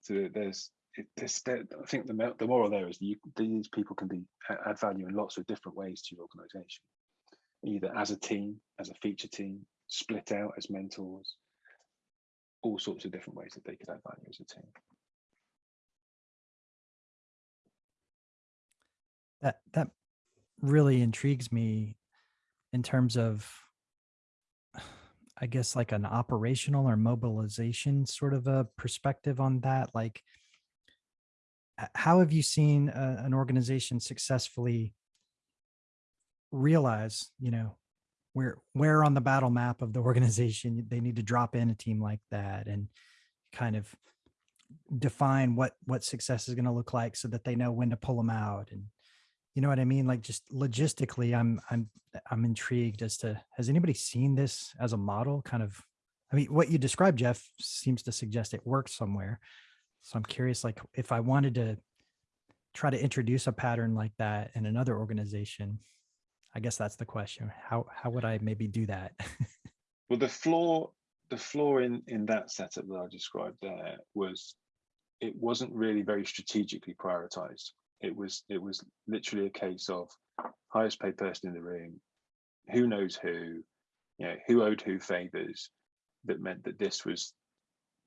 so there's it, there's there, I think the the moral there is you, these people can be add value in lots of different ways to your organisation, either as a team, as a feature team, split out as mentors, all sorts of different ways that they could add value as a team. That that really intrigues me in terms of I guess like an operational or mobilization sort of a perspective on that. Like, how have you seen a, an organization successfully realize, you know, where where on the battle map of the organization they need to drop in a team like that and kind of define what what success is going to look like so that they know when to pull them out and you know what i mean? Like just logistically i'm i'm i'm intrigued as to has anybody seen this as a model? Kind of i mean what you described jeff seems to suggest it works somewhere. So i'm curious like if i wanted to try to introduce a pattern like that in another organization i guess that's the question. How how would i maybe do that? Well, the flaw, the flaw in in that setup that I described there was, it wasn't really very strategically prioritized. It was it was literally a case of highest paid person in the room, who knows who, you know, who owed who favors. That meant that this was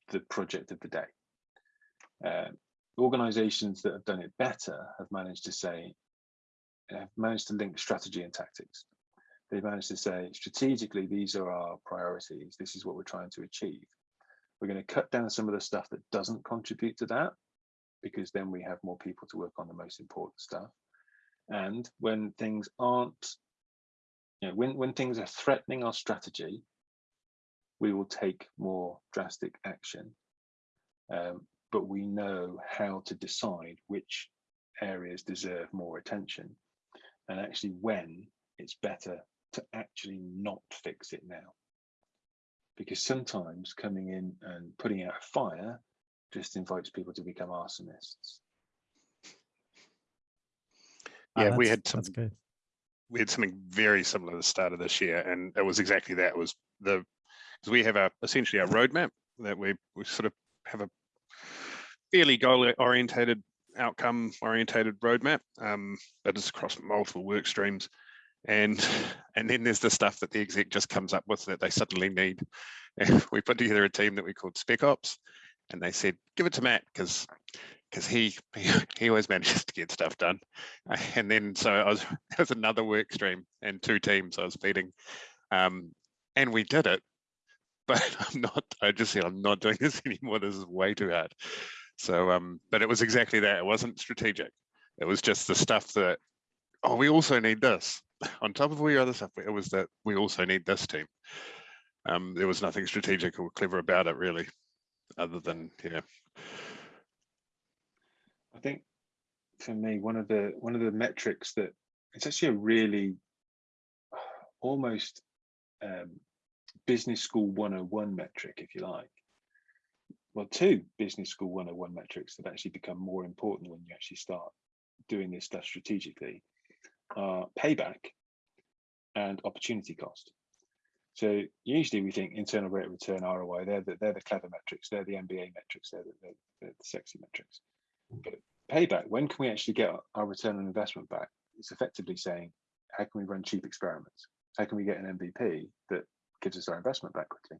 the project of the day. Uh, organizations that have done it better have managed to say, have managed to link strategy and tactics they've managed to say strategically these are our priorities this is what we're trying to achieve we're going to cut down some of the stuff that doesn't contribute to that because then we have more people to work on the most important stuff and when things aren't you know when when things are threatening our strategy we will take more drastic action. Um, but we know how to decide which areas deserve more attention and actually when it's better to actually not fix it now. Because sometimes coming in and putting out a fire just invites people to become arsonists. Ah, Yeah, we had some good. we had something very similar at the start of this year, and it was exactly that. It was the because we have a essentially a roadmap that we we sort of have a fairly goal orientated, outcome orientated roadmap, um, but it's across multiple work streams, and and then there's the stuff that the exec just comes up with that they suddenly need. And we put together a team that we called Spec Ops, and they said give it to Matt because because he, he always manages to get stuff done. And then so I was it was another work stream and two teams I was feeding. Um, and we did it, but I'm not, I just said, I'm not doing this anymore. This is way too hard. So, um, but it was exactly that. It wasn't strategic. It was just the stuff that, oh, we also need this on top of all your other stuff. It was that we also need this team. Um, there was nothing strategic or clever about it really, other than, yeah, I think for me, one of the one of the metrics that it's actually a really almost um, business school 101 metric, if you like. Well, two business school 101 metrics that actually become more important when you actually start doing this stuff strategically are payback and opportunity cost. So usually we think internal rate of return ROI, they're the, they're the clever metrics, they're the MBA metrics, they're the, they're, they're the sexy metrics. But payback, when can we actually get our return on investment back? It's effectively saying, how can we run cheap experiments? How can we get an MVP that gives us our investment back quickly?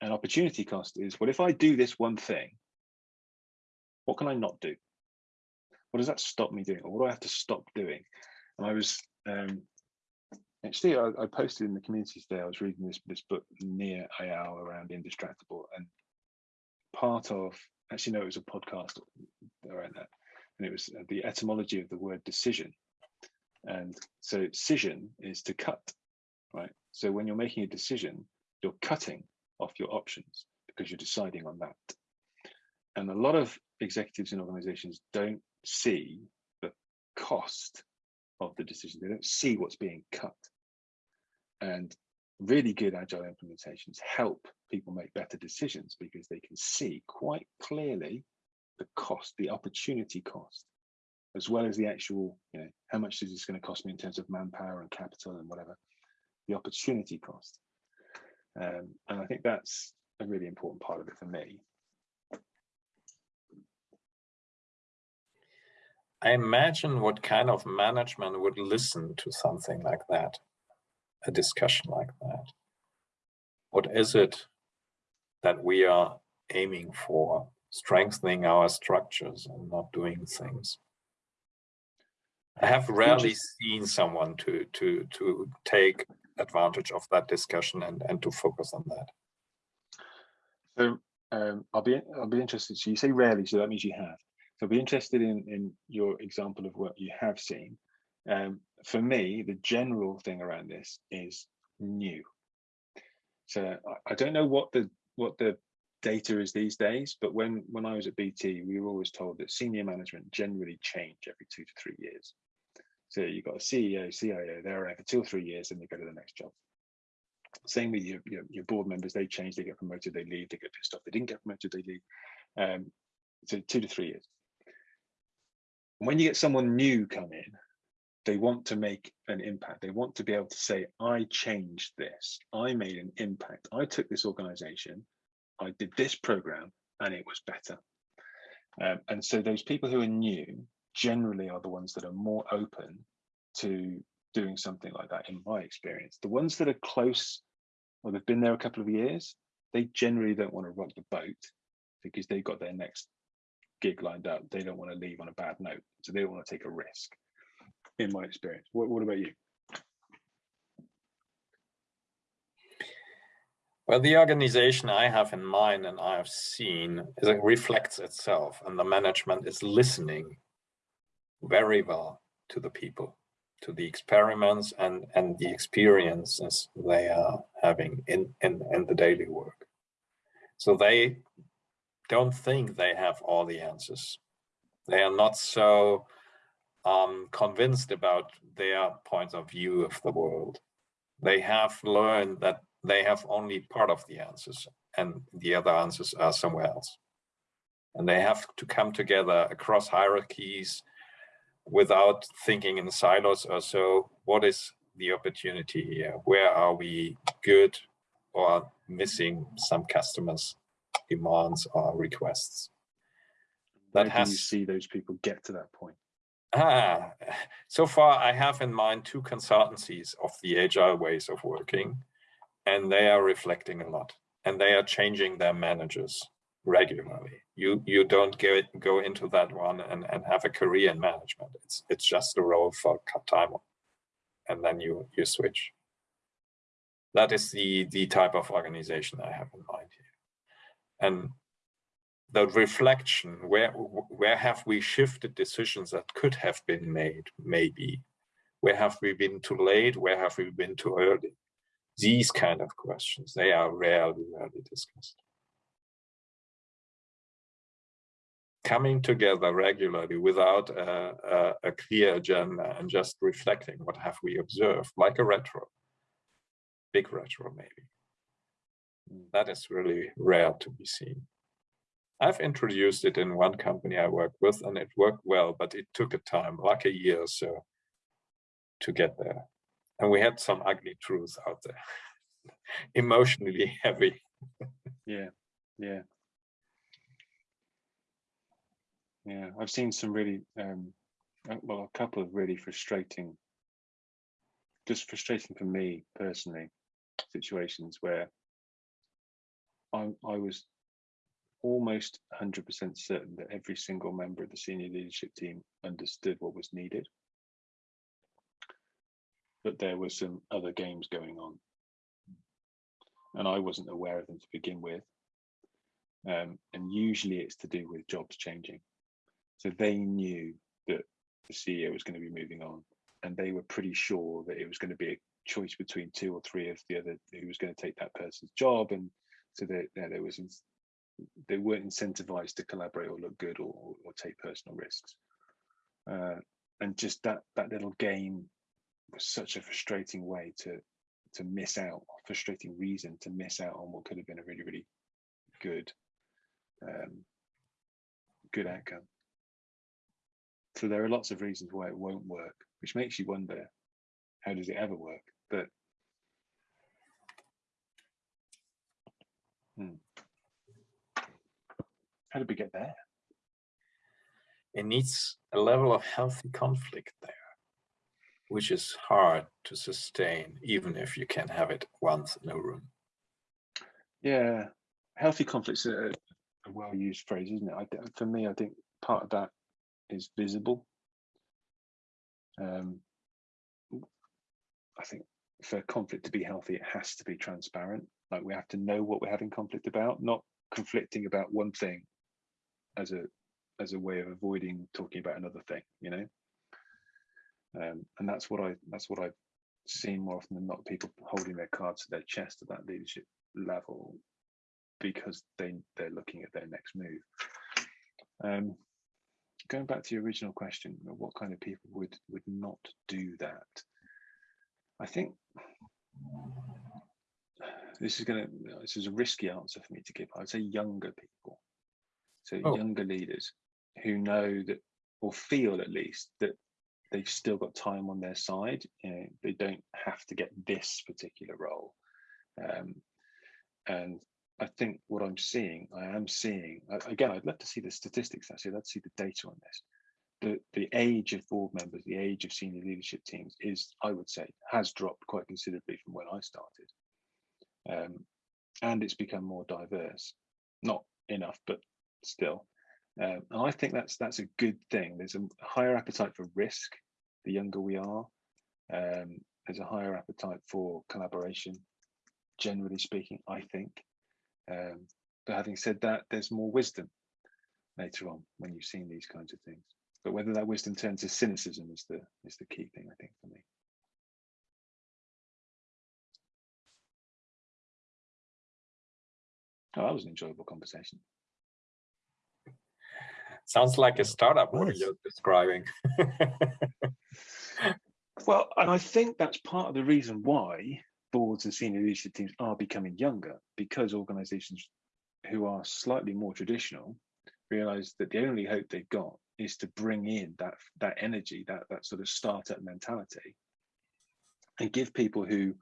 And opportunity cost is, well, if I do this one thing, what can I not do? What does that stop me doing? Or what do I have to stop doing? And I was um, actually, I, I posted in the community today, I was reading this, this book, Nir Eyal around Indistractable. And part of, actually, no, it was a podcast around that. And it was uh, the etymology of the word decision. And so decision is to cut, right? So when you're making a decision, you're cutting off your options because you're deciding on that. And a lot of executives in organizations don't see the cost of the decision. They don't see what's being cut. And really good agile implementations help people make better decisions because they can see quite clearly the cost, the opportunity cost, as well as the actual, you know, how much is this going to cost me in terms of manpower and capital and whatever, the opportunity cost. Um, and I think that's a really important part of it for me. I imagine what kind of management would listen to something like that, a discussion like that. What is it that we are aiming for? Strengthening our structures and not doing things. I have rarely seen someone to to to take advantage of that discussion and and to focus on that. So um, I'll be I'll be interested. So you say rarely, so that means you have. So I'll be interested in in your example of what you have seen. Um, for me, the general thing around this is new. So I, don't know what the what the data is these days, but when when I was at BT, we were always told that senior management generally change every two to three years. So you've got a CEO, CIO, they're around for two or three years, and they go to the next job. Same with your, your, your board members, they change, they get promoted, they leave, they get pissed off, they didn't get promoted, they leave. Um, so two to three years. When you get someone new come in, they want to make an impact. They want to be able to say, I changed this, I made an impact. I took this organization, I did this program, and it was better. Um, and so those people who are new generally are the ones that are more open to doing something like that in my experience. The ones that are close or they've been there a couple of years, they generally don't want to rock the boat because they've got their next gig lined up. They don't want to leave on a bad note. So they don't want to take a risk, in my experience. What, what about you? Well, the organization I have in mind and I have seen is it reflects itself and the management is listening very well to the people. to the experiments and, and the experiences they are having in, in, in the daily work. So they don't think they have all the answers. They are not so um, convinced about their point of view of the world. They have learned that they have only part of the answers and the other answers are somewhere else. And they have to come together across hierarchies without thinking in silos or so. What is the opportunity here? Where are we good or missing some customers' demands or requests? Where That do you see those people get to that point? Ah, so far I have in mind two consultancies of the agile ways of working, and they are reflecting a lot, and they are changing their managers regularly. You you don't go go into that one and and have a career in management. It's it's just a role for time, and then you you switch. That is the the type of organization I have in mind here, and the reflection where where have we shifted decisions that could have been made maybe? Where have we been too late? Where have we been too early? These kind of questions they are rarely rarely discussed. Coming together regularly without a, a, a clear agenda and just reflecting what have we observed like a retro big retro maybe. That is really rare to be seen I've introduced it in one company I work with and it worked well, but it took a time, like a year or so to get there. And we had some ugly truths out there, emotionally heavy. Yeah, yeah. Yeah, I've seen some really, um, uh, well, a couple of really frustrating, just frustrating for me personally, situations where I, I was almost 100% certain that every single member of the senior leadership team understood what was needed. But there were some other games going on. And I wasn't aware of them to begin with. Um, and usually it's to do with jobs changing. So they knew that the CEO was going to be moving on and they were pretty sure that it was going to be a choice between two or three of the other who was going to take that person's job. And so that yeah, there was they weren't incentivized to collaborate or look good or, or, or take personal risks. Uh, and just that that little game was such a frustrating way to to miss out, frustrating reason to miss out on what could have been a really really good um, good outcome. So there are lots of reasons why it won't work, which makes you wonder, how does it ever work? But hmm. How did we get there? It needs a level of healthy conflict there, which is hard to sustain, even if you can have it once in a room. Yeah, healthy conflict's a, a well-used phrase, isn't it? I, for me, I think part of that is visible. Um, I think for conflict to be healthy, it has to be transparent. Like we have to know what we're having conflict about, not conflicting about one thing as a as a way of avoiding talking about another thing you know? Um, and that's what i that's what i've seen more often than not people holding their cards to their chest at that leadership level because they they're looking at their next move. Um, going back to your original question what kind of people would would not do that? I think this is going to this is a risky answer for me to give. I'd say younger people so Oh. younger leaders who know that or feel at least that they've still got time on their side. You know, they don't have to get this particular role. Um, and I think what I'm seeing, I am seeing again. I'd love to see the statistics. Actually, I'd see the data on this. The the age of board members, the age of senior leadership teams is, I would say, has dropped quite considerably from when I started. Um, and it's become more diverse. Not enough, but still. Um, and I think that's that's a good thing. There's a higher appetite for risk the younger we are. Um, there's a higher appetite for collaboration, generally speaking, I think. Um, but having said that, there's more wisdom later on when you've seen these kinds of things. But whether that wisdom turns to cynicism is the is the key thing, I think, for me. Oh, that was an enjoyable conversation. Sounds like a startup what was. you're describing. Well, and I think that's part of the reason why boards and senior leadership teams are becoming younger because organizations who are slightly more traditional realize that the only hope they've got is to bring in that that energy, that that sort of startup mentality, and give people who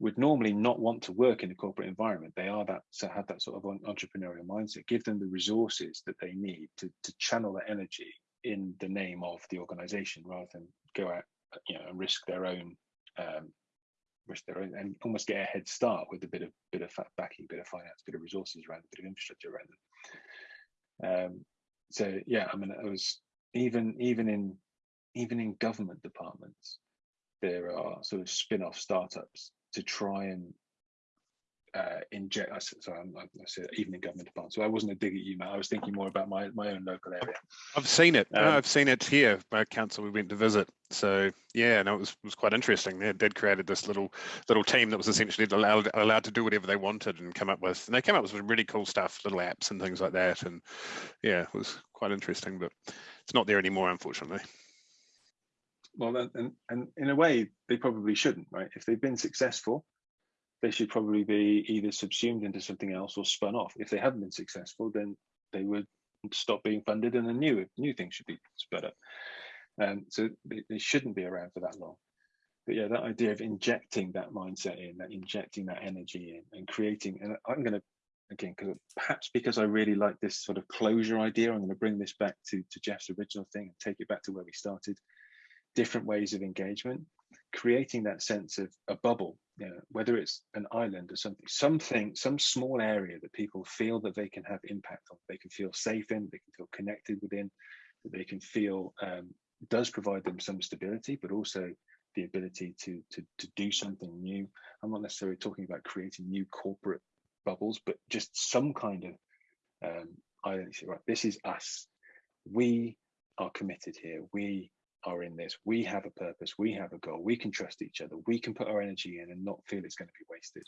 would normally not want to work in a corporate environment, they are that so have that sort of entrepreneurial mindset. Give them the resources that they need to to channel that energy in the name of the organization rather than go out you know and risk their own um risk their own and almost get a head start with a bit of bit of backing bit of finance bit of resources around a bit of infrastructure around them um so yeah i mean it was even even in even in government departments there are sort of spin-off startups to try and uh, inject. I s- Sorry, I'm, I said even in government departments. So I wasn't a dig at you, Matt. I was thinking more about my my own local area. I've seen it. No, Um, I've seen it here by council we went to visit. So yeah, no, it was was quite interesting. They they'd created this little little team that was essentially allowed allowed to do whatever they wanted and come up with. And they came up with some really cool stuff, little apps and things like that. And yeah, it was quite interesting. But it's not there anymore, unfortunately. Well, and, and in a way, they probably shouldn't, right? If they've been successful, they should probably be either subsumed into something else or spun off. If they haven't been successful, then they would stop being funded, and a new new thing should be spun up. Um, so they, they shouldn't be around for that long. But yeah, that idea of injecting that mindset in, that injecting that energy in, and creating, and I'm going to again, because perhaps because I really like this sort of closure idea, I'm going to bring this back to to Jeff's original thing and take it back to where we started. Different ways of engagement, creating that sense of a bubble, you know, whether it's an island or something, something, some small area that people feel that they can have impact on, they can feel safe in, they can feel connected within, that they can feel um, does provide them some stability, but also the ability to to to do something new. I'm not necessarily talking about creating new corporate bubbles, but just some kind of um, identity. Right, this is us. We are committed here. We are in this. We have a purpose. We have a goal. We can trust each other. We can put our energy in and not feel it's going to be wasted.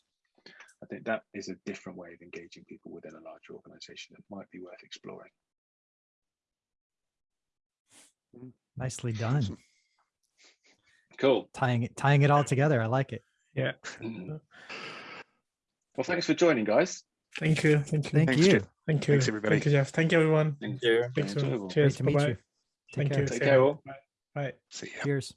I think that is a different way of engaging people within a larger organization that might be worth exploring. Nicely done. Awesome. Cool. Tying it, tying it all together. I like it. Yeah. Well, thanks for joining, guys. Thank you. Thank you. Thank Thanks, you. Jeff. Thank you. Thanks, everybody. Thank you, Jeff. Thank you, everyone. Thank you. Speak soon. Great Cheers. to meet Bye-bye. you. Take Thank care. you. Take care, all. Bye. Bye. See ya. Cheers.